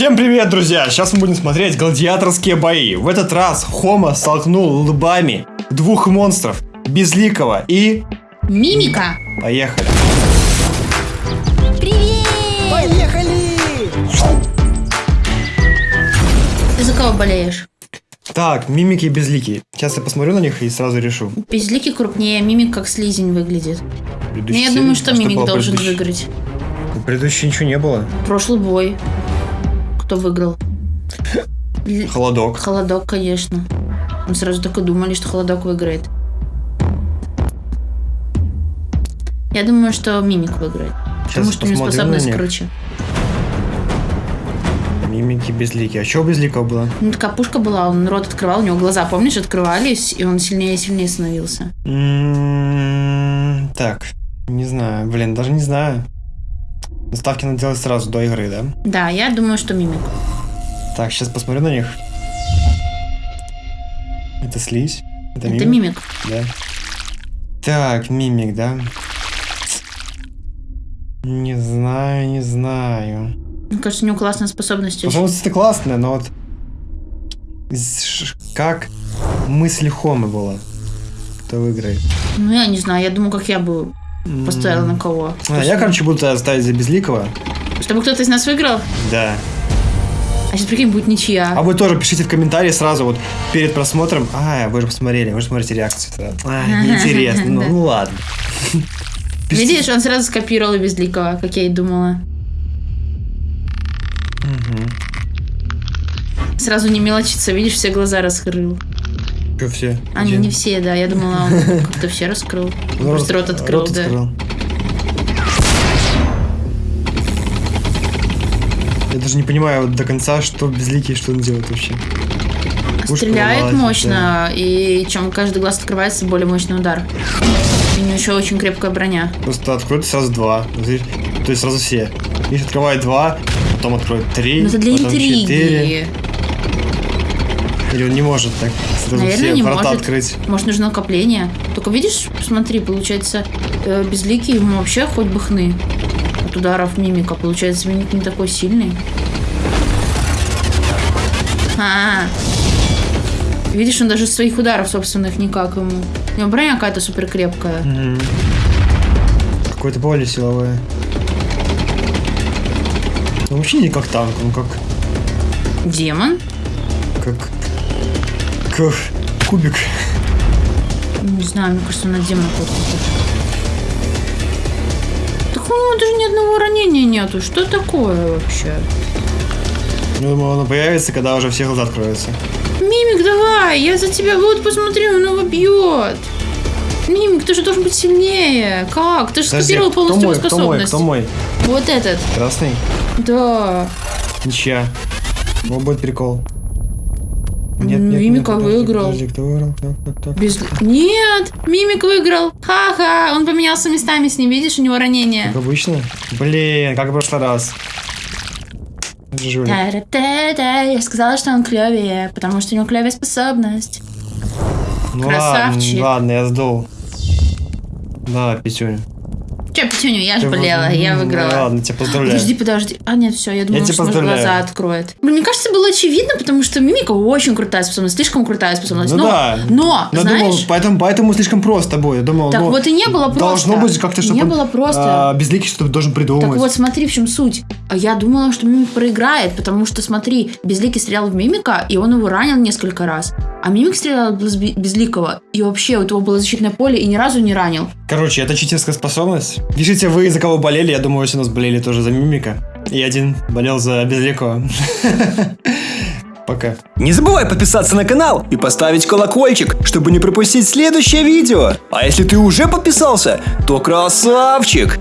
Всем привет, друзья! Сейчас мы будем смотреть гладиаторские бои. В этот раз Хома столкнул лбами двух монстров. Безликого и... Мимика! Поехали. Привет! Поехали! Ты за кого болеешь? Так, мимики и безликие. Сейчас я посмотрю на них и сразу решу. Безликий крупнее, мимик как слизень выглядит. Но Предыдущий я думаю, что а мимик должен предыдущий? выиграть. У предыдущей ничего не было. Прошлый бой. Кто выиграл? Холодок. Холодок, конечно. Мы сразу так и думали, что холодок выиграет. Я думаю, что мимик выиграет. Потому что у него на способность них. круче. Мимики безликие. А что безликого было? Ну, такая пушка была, он рот открывал, у него глаза, помнишь, открывались, и он сильнее и сильнее становился. М, Так, не знаю. Блин, даже не знаю. Ставки надо делать сразу до игры, да? Да, я думаю, что мимик. Так, сейчас посмотрю на них. Это слизь? Это, Это мимик. Да. Так, мимик, да? Не знаю, не знаю. Мне кажется, у него классная способность. Способность это классная, но вот... Как мысль Хомы была? Кто выиграет? Ну, я не знаю, я думаю, как я бы поставила на кого. А, я, короче, буду ставить за Безликого. Чтобы кто-то из нас выиграл, Да. а сейчас, прикинь, будет ничья. А вы тоже пишите в комментарии сразу вот перед просмотром. А, вы же посмотрели, вы же смотрите реакцию. А, неинтересно. Ну, ну ладно. Пишите. Видишь, он сразу скопировал Безликого, как я и думала. Сразу не мелочится, видишь, все глаза раскрыл. Чё все? Они Один? не все, да, я думала, он как-то все раскрыл. Ну, Просто рот открыл, да. Я даже не понимаю вот до конца, что безликий, что он делает вообще. Пушка Стреляет мощно, и чем каждый глаз открывается, более мощный удар. У него еще очень крепкая броня. Просто откроет сразу два. То есть сразу все. Видишь, открывает два, потом откроет три, Но это для потом интриги. четыре. Или он не может так сразу Наверное, все не врата может. открыть. Может, нужно накопление. Только видишь, посмотри, получается, э, безликий ему вообще хоть бы хны от ударов мимика. Получается, мимик не такой сильный. А, видишь, он даже своих ударов собственных никак ему. У него броня какая-то супер крепкая. Мгм. Какое-то более силовое. Он вообще не как танк, он как Демон? как, как кубик. Не знаю, мне кажется, на демона какой-то похож. Так у него даже ни одного ранения нету. Что такое вообще? Я думаю, он появится, когда уже все глаза откроются. Мимик, давай, я за тебя. Вот, посмотри, он его бьет. Мимик, ты же должен быть сильнее. Как? Ты же Подожди, скопировал полностью мой, его кто мой, способность. кто мой? Вот этот. Красный? Да. Ничья. Вот будет прикол. Мимика выиграл. Подожди, кто выиграл? Кто, кто, кто? Без... Нет, Мимик выиграл. Ха-ха, он поменялся местами с ним. Видишь, у него ранение. Как обычно? Блин, как в прошлый раз. Я сказала, что он клевее, потому что у него клевая способность. Ну красавчик. Ладно, ладно, я сдул. Да, Петюня. Че, Петюню, я же болела, я выиграла. Ладно, тебя поздравляю. Подожди, подожди. А, нет, все, я думала, тебя что может, глаза откроет. Блин, мне кажется, было очевидно, потому что Мимика очень крутая способность, слишком крутая способность. Ну но, да. но, Я знаешь, думал, поэтому, поэтому слишком просто. Я думал, так ну, вот и не было просто. Должно быть как-то, чтобы Не было просто. а, безликий что-то должен придумать. Так вот, смотри, в чем суть. А я думала, что Мимик проиграет, потому что, смотри, Безликий стрелял в Мимика, и он его ранил несколько раз. А Мимик стрелял в Безби- Безликого, и вообще у того было защитное поле, и ни разу не ранил. Короче, это читерская способность. Пишите вы, за кого болели. Я думаю, все у нас болели тоже за Мимика. И один болел за Безликого. Пока. Не забывай подписаться на канал и поставить колокольчик, чтобы не пропустить следующее видео. А если ты уже подписался, то красавчик!